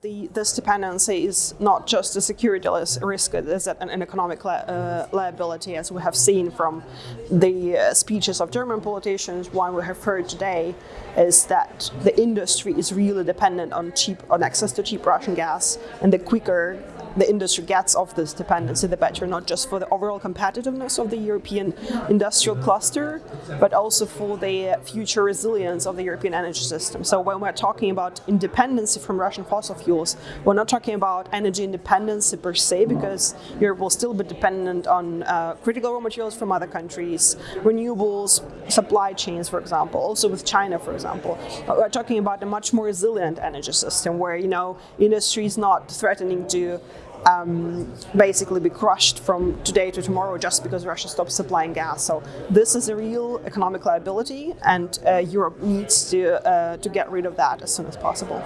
The, this dependency is not just a security risk, it is an, an economic li uh, liability, as we have seen from the uh, speeches of German politicians. One we have heard today is that the industry is really dependent on cheap, on access to cheap Russian gas, and the quicker the industry gets of this dependency, the better, not just for the overall competitiveness of the European industrial cluster, but also for the future resilience of the European energy system. So when we're talking about independence from Russian fossil fuels, we're not talking about energy independence per se, because Europe will still be dependent on uh, critical raw materials from other countries, renewables, supply chains, for example, also with China, for example. But we're talking about a much more resilient energy system where, you know, industry is not threatening to um, basically be crushed from today to tomorrow just because Russia stops supplying gas. So this is a real economic liability and uh, Europe needs to, uh, to get rid of that as soon as possible.